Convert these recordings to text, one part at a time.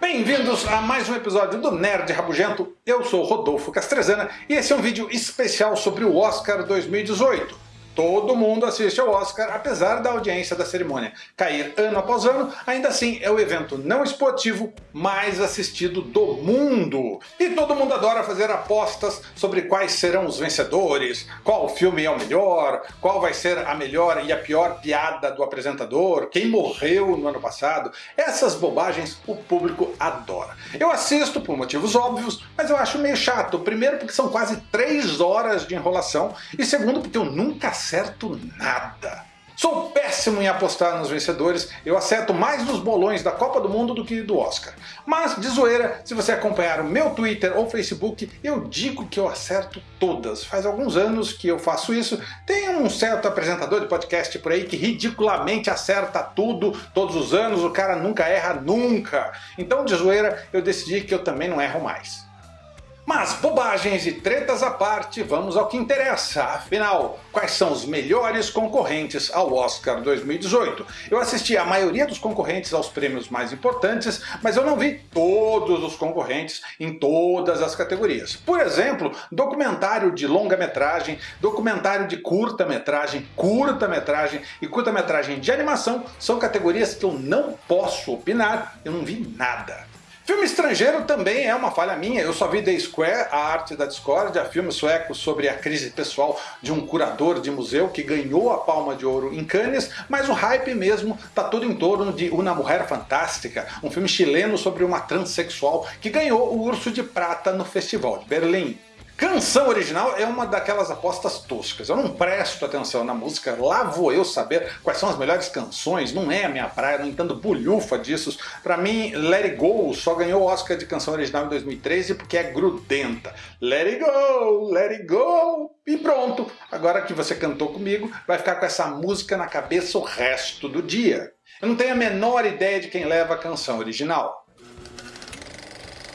Bem-vindos a mais um episódio do Nerd Rabugento. Eu sou Rodolfo Castrezana e esse é um vídeo especial sobre o Oscar 2018. Todo mundo assiste ao Oscar, apesar da audiência da cerimônia cair ano após ano, ainda assim é o evento não esportivo mais assistido do mundo. E todo mundo adora fazer apostas sobre quais serão os vencedores, qual filme é o melhor, qual vai ser a melhor e a pior piada do apresentador, quem morreu no ano passado. Essas bobagens o público adora. Eu assisto por motivos óbvios, mas eu acho meio chato. Primeiro porque são quase 3 horas de enrolação e segundo porque eu nunca acerto nada. Sou péssimo em apostar nos vencedores, eu acerto mais nos bolões da Copa do Mundo do que do Oscar. Mas, de zoeira, se você acompanhar o meu Twitter ou Facebook, eu digo que eu acerto todas. Faz alguns anos que eu faço isso. Tem um certo apresentador de podcast por aí que ridiculamente acerta tudo, todos os anos, o cara nunca erra nunca. Então, de zoeira, eu decidi que eu também não erro mais. Mas bobagens e tretas à parte, vamos ao que interessa. Afinal, quais são os melhores concorrentes ao Oscar 2018? Eu assisti a maioria dos concorrentes aos prêmios mais importantes, mas eu não vi todos os concorrentes em todas as categorias. Por exemplo, documentário de longa-metragem, documentário de curta-metragem, curta-metragem e curta-metragem de animação são categorias que eu não posso opinar, eu não vi nada. Filme estrangeiro também é uma falha minha, eu só vi The Square, a arte da discórdia, filme sueco sobre a crise pessoal de um curador de museu que ganhou a palma de ouro em Cannes, mas o hype mesmo tá todo em torno de Una Mulher Fantástica, um filme chileno sobre uma transexual que ganhou o Urso de Prata no Festival de Berlim. Canção original é uma daquelas apostas toscas. Eu não presto atenção na música, lá vou eu saber quais são as melhores canções, não é a minha praia, não entendo bulhufa disso. Pra mim, Let It Go só ganhou o Oscar de canção original em 2013 porque é grudenta. Let It Go, Let It Go, e pronto. Agora que você cantou comigo, vai ficar com essa música na cabeça o resto do dia. Eu não tenho a menor ideia de quem leva a canção original.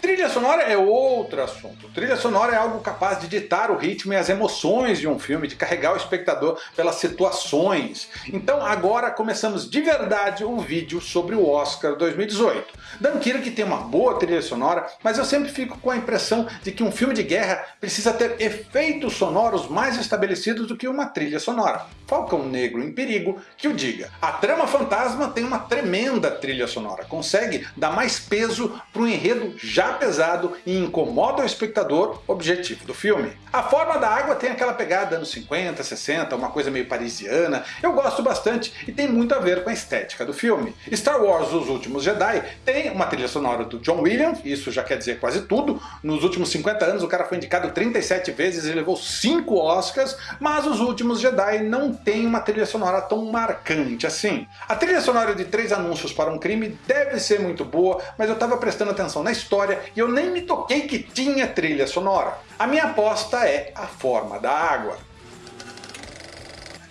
Trilha sonora é outro assunto. Trilha sonora é algo capaz de ditar o ritmo e as emoções de um filme, de carregar o espectador pelas situações. Então agora começamos de verdade o vídeo sobre o Oscar 2018. Dunkirk tem uma boa trilha sonora, mas eu sempre fico com a impressão de que um filme de guerra precisa ter efeitos sonoros mais estabelecidos do que uma trilha sonora. Falcão Negro em Perigo que o diga. A Trama Fantasma tem uma tremenda trilha sonora, consegue dar mais peso para o enredo já pesado e incomoda o espectador objetivo do filme. A Forma da Água tem aquela pegada anos 50, 60, uma coisa meio parisiana, eu gosto bastante e tem muito a ver com a estética do filme. Star Wars Os Últimos Jedi tem uma trilha sonora do John Williams, isso já quer dizer quase tudo, nos últimos 50 anos o cara foi indicado 37 vezes e levou 5 Oscars, mas Os Últimos Jedi não tem uma trilha sonora tão marcante assim. A trilha sonora de Três Anúncios para um Crime deve ser muito boa, mas eu estava prestando atenção na história e eu nem me toquei que tinha trilha sonora. A minha aposta é A Forma da Água.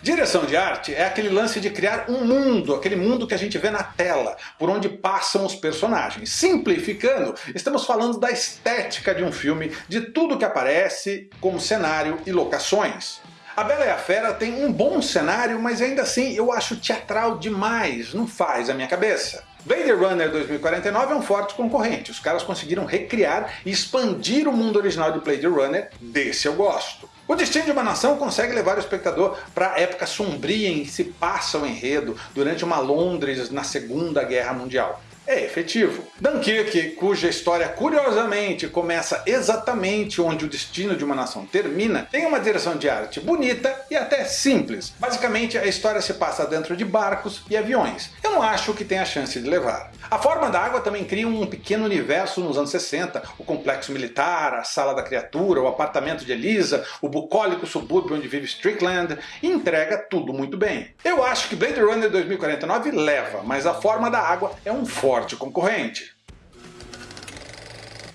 Direção de arte é aquele lance de criar um mundo, aquele mundo que a gente vê na tela, por onde passam os personagens. Simplificando, estamos falando da estética de um filme, de tudo que aparece como cenário e locações. A Bela e a Fera tem um bom cenário, mas ainda assim eu acho teatral demais, não faz a minha cabeça. Blade Runner 2049 é um forte concorrente, os caras conseguiram recriar e expandir o mundo original de Blade Runner, desse eu gosto. O Destino de uma Nação consegue levar o espectador para a época sombria em que se passa o enredo durante uma Londres na Segunda Guerra Mundial é efetivo. Dunkirk, cuja história curiosamente começa exatamente onde o destino de uma nação termina, tem uma direção de arte bonita e até simples. Basicamente a história se passa dentro de barcos e aviões. Eu não acho que tenha chance de levar. A Forma da Água também cria um pequeno universo nos anos 60, o complexo militar, a sala da criatura, o apartamento de Elisa, o bucólico subúrbio onde vive Strickland, e entrega tudo muito bem. Eu acho que Blade Runner 2049 leva, mas a Forma da Água é um forte forte concorrente.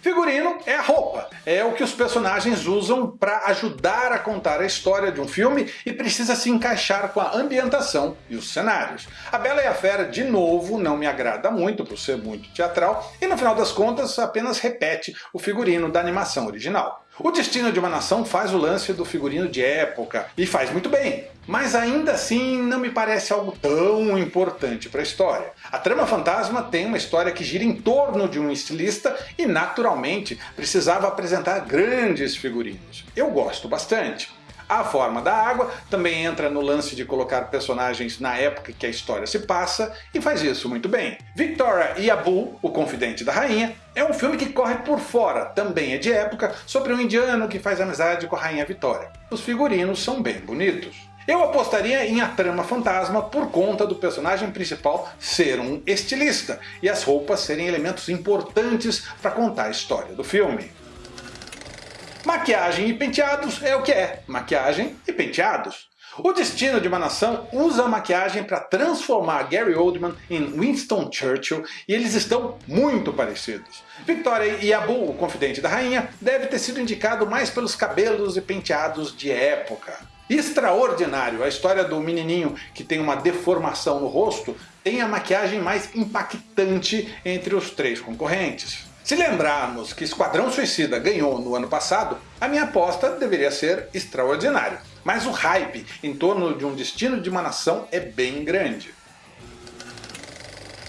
Figurino é a roupa, é o que os personagens usam para ajudar a contar a história de um filme e precisa se encaixar com a ambientação e os cenários. A Bela e a Fera, de novo, não me agrada muito por ser muito teatral e no final das contas apenas repete o figurino da animação original. O Destino de uma Nação faz o lance do figurino de época, e faz muito bem, mas ainda assim não me parece algo tão importante para a história. A trama fantasma tem uma história que gira em torno de um estilista e naturalmente precisava apresentar grandes figurinos. Eu gosto bastante. A forma da água também entra no lance de colocar personagens na época que a história se passa e faz isso muito bem. Victoria e Abu, o confidente da rainha, é um filme que corre por fora, também é de época, sobre um indiano que faz amizade com a rainha Vitória. Os figurinos são bem bonitos. Eu apostaria em A Trama Fantasma por conta do personagem principal ser um estilista e as roupas serem elementos importantes para contar a história do filme. Maquiagem e penteados é o que é, maquiagem e penteados. O Destino de uma Nação usa a maquiagem para transformar Gary Oldman em Winston Churchill e eles estão muito parecidos. Victoria e Abu, o confidente da rainha, deve ter sido indicado mais pelos cabelos e penteados de época. Extraordinário, a história do menininho que tem uma deformação no rosto tem a maquiagem mais impactante entre os três concorrentes. Se lembrarmos que Esquadrão Suicida ganhou no ano passado, a minha aposta deveria ser extraordinário. Mas o hype em torno de um destino de uma nação é bem grande.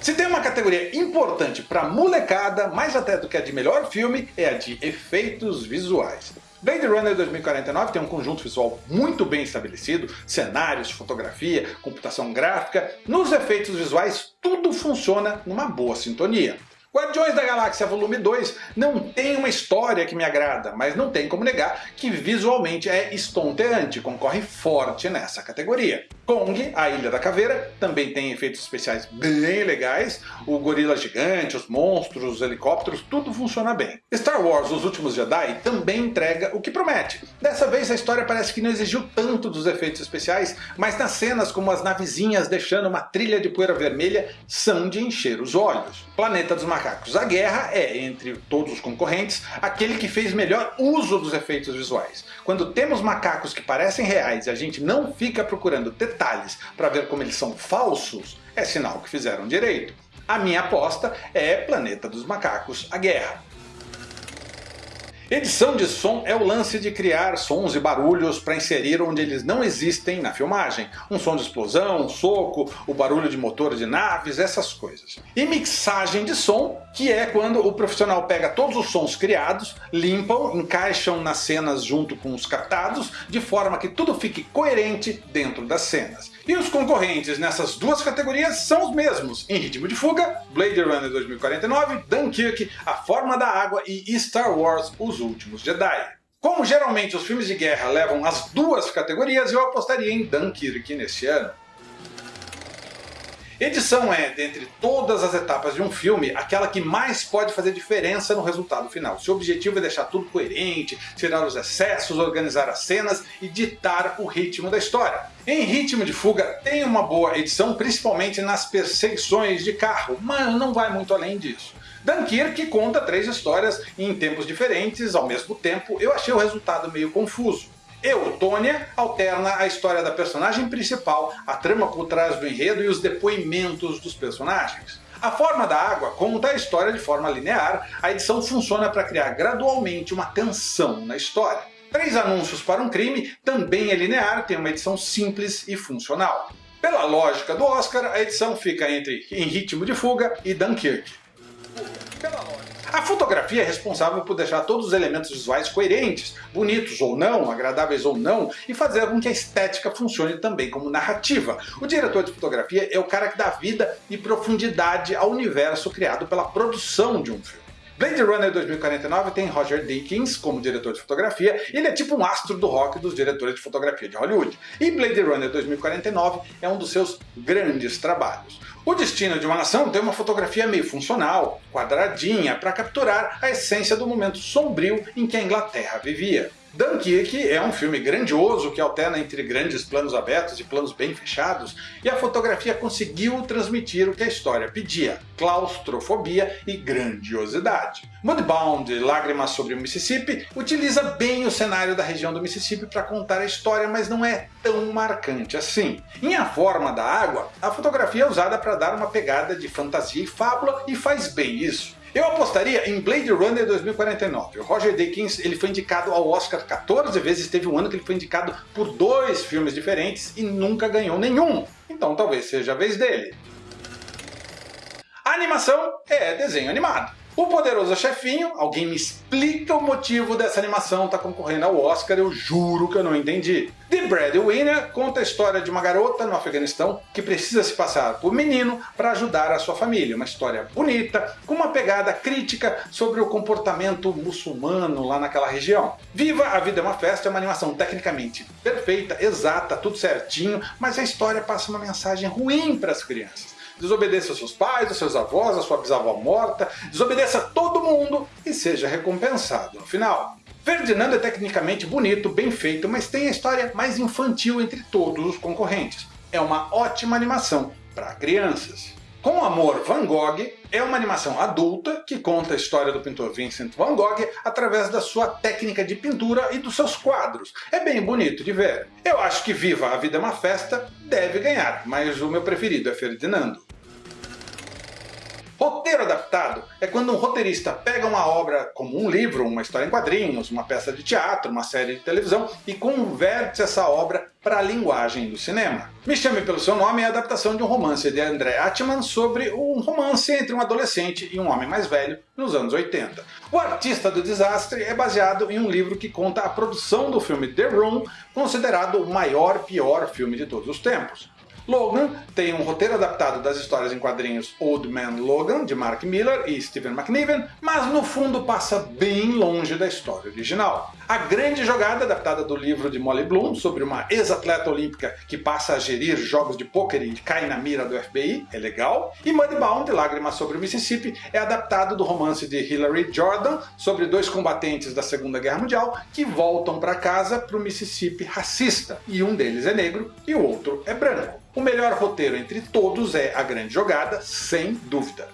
Se tem uma categoria importante para molecada, mais até do que a de melhor filme, é a de efeitos visuais. Blade Runner 2049 tem um conjunto visual muito bem estabelecido, cenários, fotografia, computação gráfica, nos efeitos visuais tudo funciona numa boa sintonia. Guardiões da Galáxia Volume 2 não tem uma história que me agrada, mas não tem como negar que visualmente é estonteante, concorre forte nessa categoria. Kong, a Ilha da Caveira, também tem efeitos especiais bem legais, o gorila gigante, os monstros, os helicópteros, tudo funciona bem. Star Wars Os Últimos Jedi também entrega o que promete. Dessa vez a história parece que não exigiu tanto dos efeitos especiais, mas nas cenas como as navezinhas deixando uma trilha de poeira vermelha são de encher os olhos. Planeta dos Macacos A Guerra é, entre todos os concorrentes, aquele que fez melhor uso dos efeitos visuais. Quando temos macacos que parecem reais e a gente não fica procurando detalhes para ver como eles são falsos, é sinal que fizeram direito. A minha aposta é Planeta dos Macacos A Guerra. Edição de som é o lance de criar sons e barulhos para inserir onde eles não existem na filmagem. Um som de explosão, um soco, o barulho de motor de naves, essas coisas. E mixagem de som, que é quando o profissional pega todos os sons criados, limpam, encaixam nas cenas junto com os captados, de forma que tudo fique coerente dentro das cenas. E os concorrentes nessas duas categorias são os mesmos, em Ritmo de Fuga, Blade Runner 2049, Dunkirk, A Forma da Água e Star Wars Os Últimos Jedi. Como geralmente os filmes de guerra levam as duas categorias, eu apostaria em Dunkirk nesse ano. Edição é, dentre todas as etapas de um filme, aquela que mais pode fazer diferença no resultado final. Seu objetivo é deixar tudo coerente, tirar os excessos, organizar as cenas e ditar o ritmo da história. Em Ritmo de Fuga tem uma boa edição, principalmente nas perseguições de carro, mas não vai muito além disso. Dunkirk conta três histórias em tempos diferentes ao mesmo tempo, eu achei o resultado meio confuso. Eutônia alterna a história da personagem principal, a trama por trás do enredo e os depoimentos dos personagens. A Forma da Água conta a história de forma linear, a edição funciona para criar gradualmente uma tensão na história. Três Anúncios para um Crime também é linear, tem uma edição simples e funcional. Pela lógica do Oscar, a edição fica entre Em Ritmo de Fuga e Dunkirk. Pela lógica. A fotografia é responsável por deixar todos os elementos visuais coerentes, bonitos ou não, agradáveis ou não, e fazer com que a estética funcione também como narrativa. O diretor de fotografia é o cara que dá vida e profundidade ao universo criado pela produção de um filme. Blade Runner 2049 tem Roger Deakins como diretor de fotografia, ele é tipo um astro do rock dos diretores de fotografia de Hollywood. E Blade Runner 2049 é um dos seus grandes trabalhos. O Destino de uma Nação tem uma fotografia meio funcional, quadradinha, para capturar a essência do momento sombrio em que a Inglaterra vivia. Dunkirk é um filme grandioso que alterna entre grandes planos abertos e planos bem fechados, e a fotografia conseguiu transmitir o que a história pedia, claustrofobia e grandiosidade. Mudbound, Lágrimas sobre o Mississippi, utiliza bem o cenário da região do Mississippi para contar a história, mas não é tão marcante assim. Em A Forma da Água, a fotografia é usada para dar uma pegada de fantasia e fábula, e faz bem isso. Eu apostaria em Blade Runner 2049. O Roger Deakins ele foi indicado ao Oscar 14 vezes, teve um ano que ele foi indicado por dois filmes diferentes e nunca ganhou nenhum. Então talvez seja a vez dele. A animação é desenho animado. O Poderoso Chefinho, alguém me explica o motivo dessa animação estar tá concorrendo ao Oscar, eu juro que eu não entendi. The Breadwinner conta a história de uma garota no Afeganistão que precisa se passar por menino para ajudar a sua família. Uma história bonita, com uma pegada crítica sobre o comportamento muçulmano lá naquela região. Viva a Vida é uma Festa é uma animação tecnicamente perfeita, exata, tudo certinho, mas a história passa uma mensagem ruim para as crianças desobedeça seus pais, aos seus avós, a sua bisavó morta, desobedeça todo mundo e seja recompensado no final. Ferdinando é tecnicamente bonito, bem feito, mas tem a história mais infantil entre todos os concorrentes. É uma ótima animação para crianças. Com Amor Van Gogh é uma animação adulta que conta a história do pintor Vincent Van Gogh através da sua técnica de pintura e dos seus quadros. É bem bonito de ver. Eu acho que Viva a Vida é uma Festa deve ganhar, mas o meu preferido é Ferdinando. Roteiro adaptado é quando um roteirista pega uma obra como um livro, uma história em quadrinhos, uma peça de teatro, uma série de televisão e converte essa obra para a linguagem do cinema. Me Chame Pelo Seu Nome é a adaptação de um romance de André Atman sobre um romance entre um adolescente e um homem mais velho nos anos 80. O Artista do Desastre é baseado em um livro que conta a produção do filme The Room, considerado o maior pior filme de todos os tempos. Logan tem um roteiro adaptado das histórias em quadrinhos Old Man Logan, de Mark Miller e Stephen McNiven, mas no fundo passa bem longe da história original. A Grande Jogada, adaptada do livro de Molly Bloom, sobre uma ex-atleta olímpica que passa a gerir jogos de pôquer e cai na mira do FBI, é legal. E Mudbound, Lágrimas sobre o Mississippi, é adaptado do romance de Hilary Jordan, sobre dois combatentes da Segunda Guerra Mundial que voltam para casa para o Mississippi racista, e um deles é negro e o outro é branco. O melhor roteiro entre todos é A Grande Jogada, sem dúvida.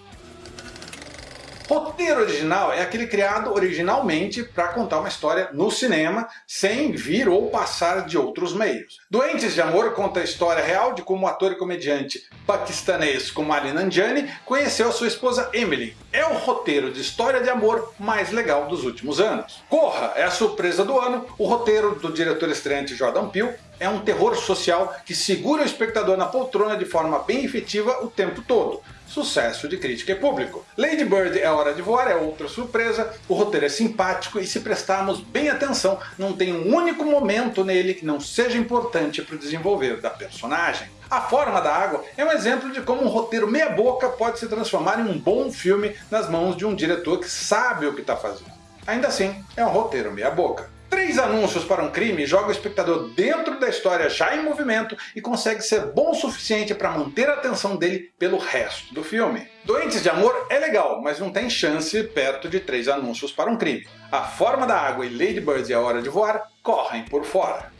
Roteiro original é aquele criado originalmente para contar uma história no cinema, sem vir ou passar de outros meios. Doentes de Amor conta a história real de como o ator e comediante paquistanês Kumali Nanjiani conheceu a sua esposa Emily. É o roteiro de história de amor mais legal dos últimos anos. Corra é a surpresa do ano, o roteiro do diretor estreante Jordan Peele é um terror social que segura o espectador na poltrona de forma bem efetiva o tempo todo sucesso de crítica e público. Lady Bird é Hora de Voar é outra surpresa, o roteiro é simpático e se prestarmos bem atenção, não tem um único momento nele que não seja importante para o desenvolver da personagem. A Forma da Água é um exemplo de como um roteiro meia boca pode se transformar em um bom filme nas mãos de um diretor que sabe o que está fazendo. Ainda assim, é um roteiro meia boca. Três anúncios para um crime joga o espectador dentro da história já em movimento e consegue ser bom o suficiente para manter a atenção dele pelo resto do filme. Doentes de Amor é legal, mas não tem chance perto de três anúncios para um crime. A Forma da Água e Lady Bird e a Hora de Voar correm por fora.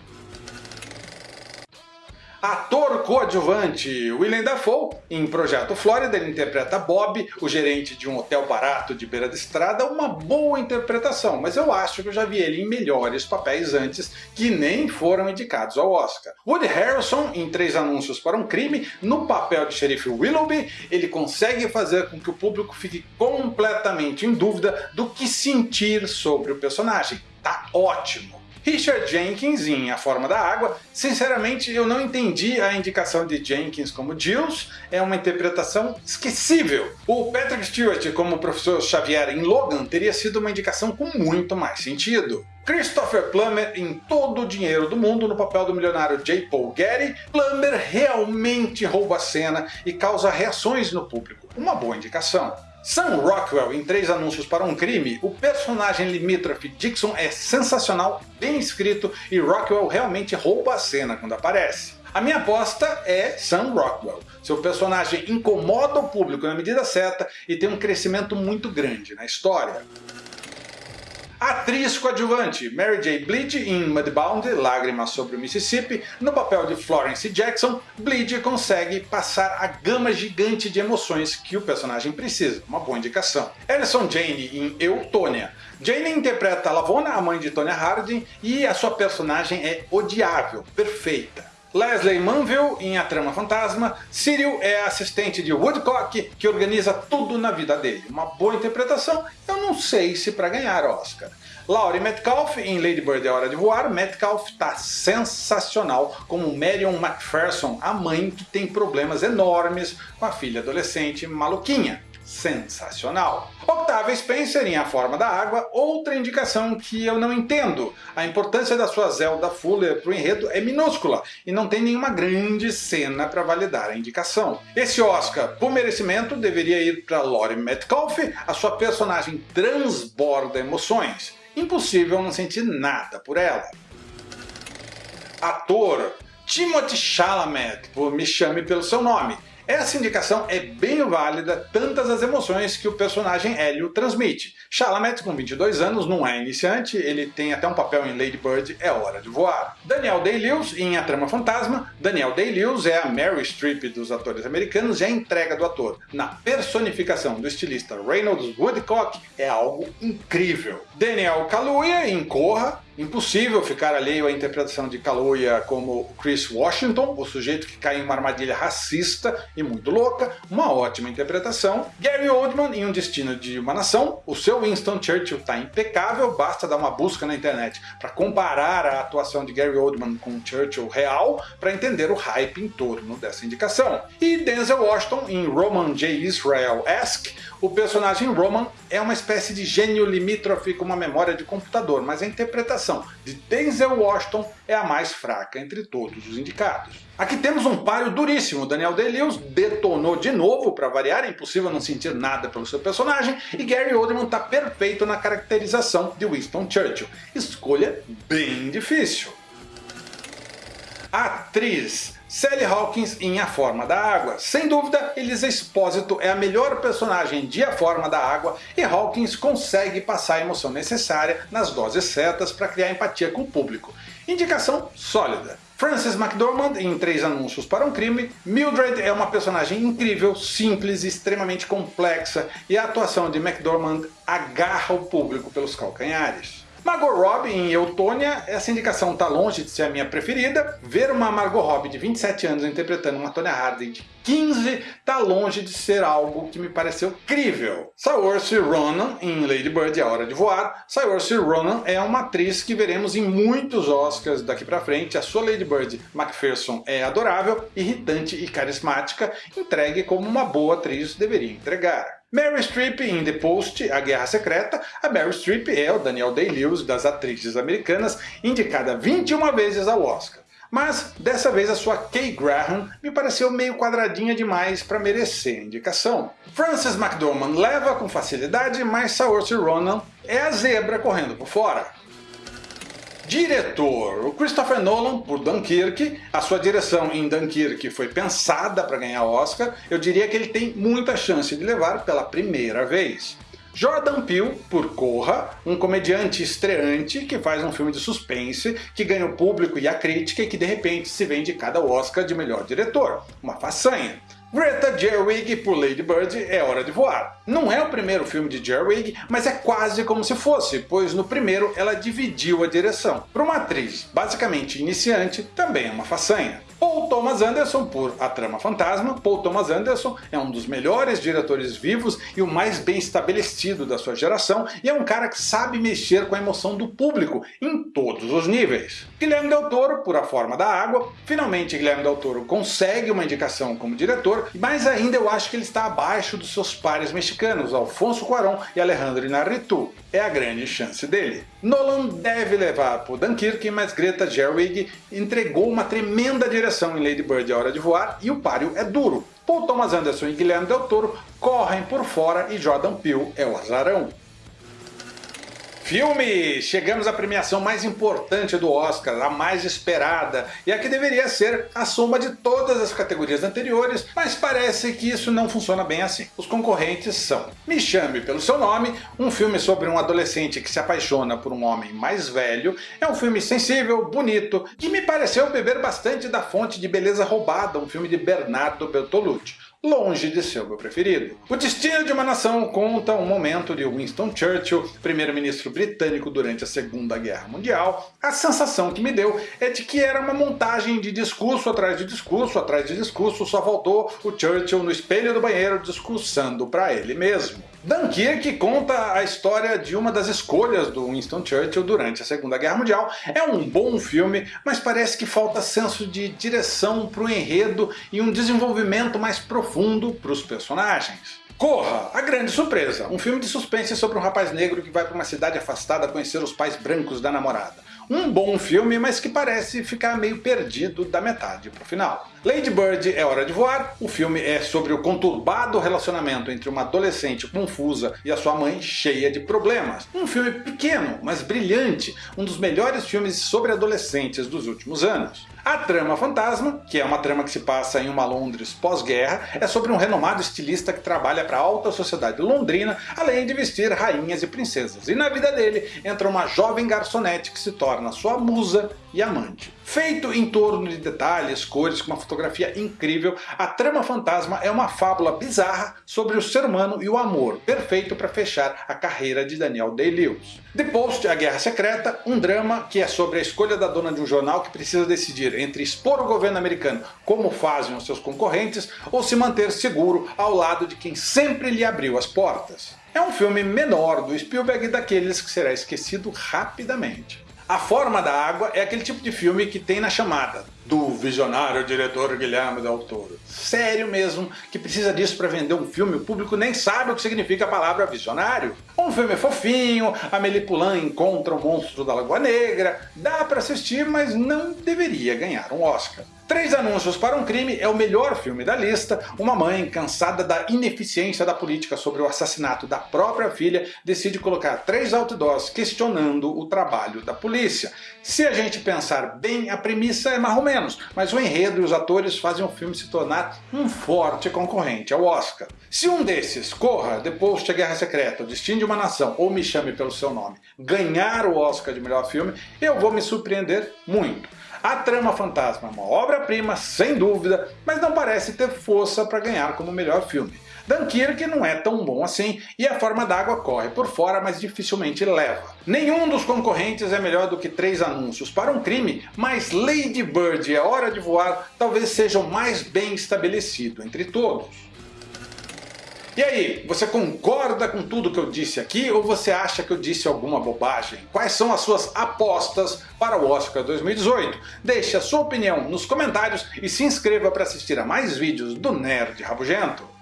Ator coadjuvante William Dafoe, em Projeto Flórida, ele interpreta Bob, o gerente de um hotel barato de beira de estrada, uma boa interpretação, mas eu acho que eu já vi ele em melhores papéis antes que nem foram indicados ao Oscar. Woody Harrelson, em Três Anúncios para um Crime, no papel de xerife Willoughby, ele consegue fazer com que o público fique completamente em dúvida do que sentir sobre o personagem. Tá ótimo! Richard Jenkins em A Forma da Água. Sinceramente, eu não entendi a indicação de Jenkins como Jules, é uma interpretação esquecível. O Patrick Stewart como o professor Xavier em Logan teria sido uma indicação com muito mais sentido. Christopher Plummer em Todo o Dinheiro do Mundo no papel do milionário J. Paul Getty, Plummer realmente rouba a cena e causa reações no público. Uma boa indicação. Sam Rockwell em Três Anúncios para um Crime, o personagem limítrofe Dixon é sensacional, bem escrito e Rockwell realmente rouba a cena quando aparece. A minha aposta é Sam Rockwell. Seu personagem incomoda o público na medida certa e tem um crescimento muito grande na história. Atriz coadjuvante Mary J. Blige em Mudbound, Lágrimas sobre o Mississippi, no papel de Florence Jackson, Blige consegue passar a gama gigante de emoções que o personagem precisa, uma boa indicação. Alison Jane em Eutônia. Jane interpreta Lavona, a mãe de Tonya Harding, e a sua personagem é odiável, perfeita. Leslie Manville em A Trama Fantasma, Cyril é assistente de Woodcock, que organiza tudo na vida dele. Uma boa interpretação, eu não sei se para ganhar Oscar. Laurie Metcalf em Lady Bird é Hora de Voar, Metcalf está sensacional como Marion McPherson, a mãe que tem problemas enormes com a filha adolescente maluquinha sensacional. Octavia Spencer em A Forma da Água, outra indicação que eu não entendo. A importância da sua Zelda Fuller para o enredo é minúscula e não tem nenhuma grande cena para validar a indicação. Esse Oscar, por merecimento, deveria ir para Laurie Metcalf, a sua personagem transborda emoções. Impossível não sentir nada por ela. Ator Timothy Chalamet, por Me Chame Pelo Seu Nome, essa indicação é bem válida, tantas as emoções que o personagem Hélio transmite. Chalamet, com 22 anos, não é iniciante, ele tem até um papel em Lady Bird, É Hora de Voar. Daniel Day-Lewis, em A Trama Fantasma, Daniel Day-Lewis é a Mary Streep dos atores americanos e a entrega do ator na personificação do estilista Reynolds Woodcock é algo incrível. Daniel Kaluuya, em Corra, Impossível ficar alheio à interpretação de Kaluuya como Chris Washington, o sujeito que cai em uma armadilha racista e muito louca, uma ótima interpretação. Gary Oldman em Um Destino de uma Nação, o seu Winston Churchill está impecável, basta dar uma busca na internet para comparar a atuação de Gary Oldman com Churchill real para entender o hype em torno dessa indicação. E Denzel Washington em Roman J. Israel-esque, o personagem Roman é uma espécie de gênio limítrofe com uma memória de computador, mas a interpretação de Denzel Washington é a mais fraca entre todos os indicados. Aqui temos um páreo duríssimo, Daniel Day-Lewis detonou de novo, para variar, é impossível não sentir nada pelo seu personagem, e Gary Oldman está perfeito na caracterização de Winston Churchill. Escolha bem difícil. Atriz Sally Hawkins em A Forma da Água. Sem dúvida, Elisa Espósito é a melhor personagem de A Forma da Água e Hawkins consegue passar a emoção necessária nas doses certas para criar empatia com o público. Indicação sólida. Frances McDormand em Três Anúncios para um Crime. Mildred é uma personagem incrível, simples e extremamente complexa e a atuação de McDormand agarra o público pelos calcanhares. Margot Robbie em Eutônia, essa indicação está longe de ser a minha preferida. Ver uma Margot Robbie de 27 anos interpretando uma Tonya Harding de 15 está longe de ser algo que me pareceu crível. Saoirse Ronan em Lady Bird, A Hora de Voar. Saoirse Ronan é uma atriz que veremos em muitos Oscars daqui pra frente. A sua Lady Bird Macpherson é adorável, irritante e carismática, entregue como uma boa atriz deveria entregar. Mary Streep em The Post, A Guerra Secreta. A Mary Streep é o Daniel Day-Lewis das atrizes americanas, indicada 21 vezes ao Oscar. Mas dessa vez a sua Kay Graham me pareceu meio quadradinha demais para merecer a indicação. Frances McDormand leva com facilidade, mas Saoirse Ronan é a zebra correndo por fora. Diretor, o Christopher Nolan por Dunkirk, a sua direção em Dunkirk foi pensada para ganhar Oscar, eu diria que ele tem muita chance de levar pela primeira vez. Jordan Peele por Corra, um comediante estreante que faz um filme de suspense, que ganha o público e a crítica e que de repente se vende cada Oscar de melhor diretor. Uma façanha. Greta Gerwig por Lady Bird é Hora de Voar. Não é o primeiro filme de Gerwig, mas é quase como se fosse, pois no primeiro ela dividiu a direção. Para uma atriz basicamente iniciante, também é uma façanha. Paul Thomas Anderson por A Trama Fantasma. Paul Thomas Anderson é um dos melhores diretores vivos e o mais bem estabelecido da sua geração e é um cara que sabe mexer com a emoção do público em todos os níveis. Guilherme Del Toro por A Forma da Água. Finalmente Guilherme Del Toro consegue uma indicação como diretor, mas ainda eu acho que ele está abaixo dos seus pares mexicanos, Alfonso Cuarón e Alejandro Inarritu. É a grande chance dele. Nolan deve levar por Dunkirk, mas Greta Gerwig entregou uma tremenda direção em Lady Bird A Hora de Voar e o páreo é duro. Paul Thomas Anderson e Guilherme Del Toro correm por fora e Jordan Peele é o azarão. Filme! Chegamos à premiação mais importante do Oscar, a mais esperada, e a que deveria ser a soma de todas as categorias anteriores, mas parece que isso não funciona bem assim. Os concorrentes são Me Chame Pelo Seu Nome, um filme sobre um adolescente que se apaixona por um homem mais velho, é um filme sensível, bonito, que me pareceu beber bastante da fonte de Beleza Roubada, um filme de Bernardo Bertolucci. Longe de ser o meu preferido. O Destino de uma Nação conta um momento de Winston Churchill, primeiro-ministro britânico durante a Segunda Guerra Mundial. A sensação que me deu é de que era uma montagem de discurso atrás de discurso atrás de discurso, só faltou o Churchill no espelho do banheiro discursando para ele mesmo. Dunkirk conta a história de uma das escolhas do Winston Churchill durante a Segunda Guerra Mundial. É um bom filme, mas parece que falta senso de direção para o enredo e um desenvolvimento mais profundo para os personagens. Corra! A Grande Surpresa, um filme de suspense sobre um rapaz negro que vai para uma cidade afastada conhecer os pais brancos da namorada. Um bom filme, mas que parece ficar meio perdido da metade para o final. Lady Bird é Hora de Voar, o filme é sobre o conturbado relacionamento entre uma adolescente confusa e a sua mãe cheia de problemas. Um filme pequeno, mas brilhante, um dos melhores filmes sobre adolescentes dos últimos anos. A Trama Fantasma, que é uma trama que se passa em uma Londres pós-guerra, é sobre um renomado estilista que trabalha para a alta sociedade londrina, além de vestir rainhas e princesas. E na vida dele entra uma jovem garçonete que se torna sua musa e amante. Feito em torno de detalhes, cores, com uma fotografia incrível, a Trama Fantasma é uma fábula bizarra sobre o ser humano e o amor, perfeito para fechar a carreira de Daniel Day-Lewis. The Post, A Guerra Secreta, um drama que é sobre a escolha da dona de um jornal que precisa decidir entre expor o governo americano como fazem os seus concorrentes ou se manter seguro ao lado de quem sempre lhe abriu as portas. É um filme menor do Spielberg daqueles que será esquecido rapidamente. A Forma da Água é aquele tipo de filme que tem na chamada, do visionário diretor Guilherme Del Toro. Sério mesmo, que precisa disso para vender um filme, o público nem sabe o que significa a palavra visionário. Um filme fofinho, a Poulain encontra o monstro da Lagoa Negra, dá para assistir, mas não deveria ganhar um Oscar. Três Anúncios para um Crime é o melhor filme da lista. Uma mãe, cansada da ineficiência da política sobre o assassinato da própria filha, decide colocar três outdoors questionando o trabalho da polícia. Se a gente pensar bem, a premissa é mais ou menos, mas o enredo e os atores fazem o filme se tornar um forte concorrente ao Oscar. Se um desses, Corra, The Post, A Guerra Secreta, O Destino de uma Nação ou Me Chame Pelo Seu Nome, ganhar o Oscar de melhor filme, eu vou me surpreender muito. A Trama Fantasma é uma obra-prima, sem dúvida, mas não parece ter força para ganhar como melhor filme. Dunkirk não é tão bom assim, e a forma d'água corre por fora, mas dificilmente leva. Nenhum dos concorrentes é melhor do que três anúncios para um crime, mas Lady Bird e A Hora de Voar talvez sejam mais bem estabelecido entre todos. E aí, você concorda com tudo que eu disse aqui ou você acha que eu disse alguma bobagem? Quais são as suas apostas para o Oscar 2018? Deixe a sua opinião nos comentários e se inscreva para assistir a mais vídeos do Nerd Rabugento.